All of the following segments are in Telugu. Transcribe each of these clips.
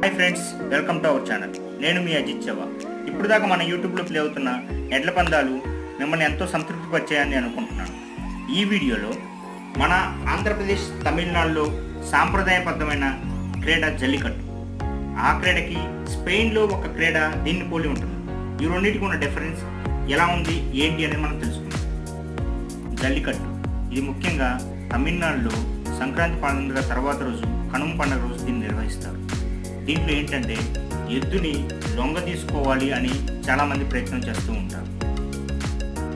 Hi friends welcome to our channel నేను మీ అజిత్ చవా ఇప్పుడు దాకా మన యూట్యూబ్లో ప్లే అవుతున్న ఎడ్ల పందాలు మిమ్మల్ని ఎంతో సంతృప్తి పరిచాయని అనుకుంటున్నాను. ఈ వీడియోలో మన ఆంధ్రప్రదేశ్ తమిళనాడులో సాంప్రదాయబద్ధమైన క్రీడ జల్లికట్టు. ఆ క్రీడకి స్పెయిన్లో ఒక క్రీడ దీన్ని పోలి ఉంటుంది. ఈ రెండింటికి ఉన్న డిఫరెన్స్ ఎలా ఉంది ఏంటి అనేది మనం తెలుసుకుందాం. జల్లికట్టు. ఇది ముఖ్యంగా తమిళనాడులో సంక్రాంతి పండుగ తర్వాత రోజు కనుమ పండుగ రోజు దీన్ని నిర్వహిస్తారు. దీంట్లో ఏంటంటే ఎద్దుని లొంగ తీసుకోవాలి అని చాలామంది ప్రయత్నం చేస్తూ ఉంటారు.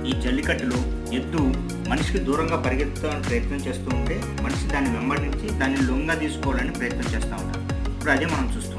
ఈ జల్లికట్టులో ఎద్దు మనిషికి దూరంగా పరిగెత్తాలని ప్రయత్నం చేస్తూ ఉంటే మనిషి దాన్ని వెంబడించి దాన్ని లొంగ తీసుకోవాలని ప్రయత్నం చేస్తూ ఉంటారు. ఇప్పుడు అదే మనం చూస్తున్నాం.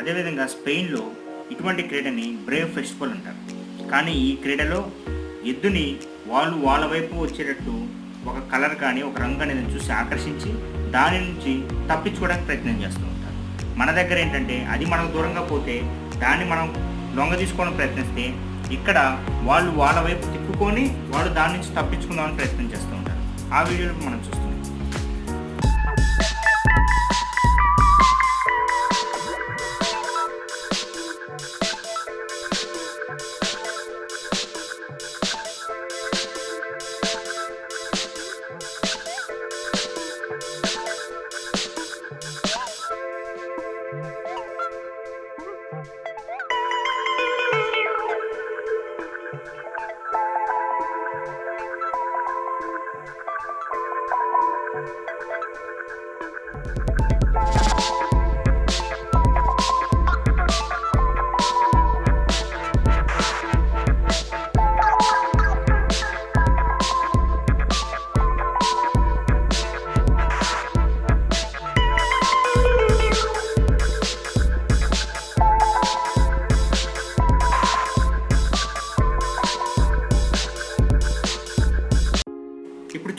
అదేవిధంగా స్పెయిన్లో ఇటువంటి క్రీడని బ్రేవ్ ఫెస్టివల్ అంటారు. కానీ ఈ క్రీడలో ఎద్దుని వాళ్ళు వాళ్ళ వైపు వచ్చేటట్టు ఒక కలర్ కానీ ఒక రంగు అనేది చూసి ఆకర్షించి దాని నుంచి తప్పించుకోవడానికి ప్రయత్నం చేస్తూ ఉంటారు. మన దగ్గర ఏంటంటే అది మనకు దూరంగా పోతే దాన్ని మనం లొంగ తీసుకోవడం ప్రయత్నిస్తే ఇక్కడ వాళ్ళు వాళ్ళ వైపు తిప్పుకొని వాళ్ళు దాని నుంచి తప్పించుకుందామని ప్రయత్నం చేస్తూ ఉంటారు. ఆ వీడియోలో మనం చూస్తున్నాం ఇప్పుడు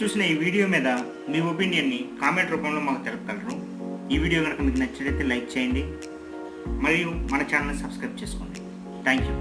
చూసిన ఈ వీడియో మీద మీ ఒపీనియన్ని కామెంట్ రూపంలో మాకు తెలపగలరు ఈ వీడియో కనుక మీకు నచ్చినట్లయితే లైక్ చేయండి. మరియు మన ఛానల్ని సబ్స్క్రైబ్ చేసుకోండి. Thank you.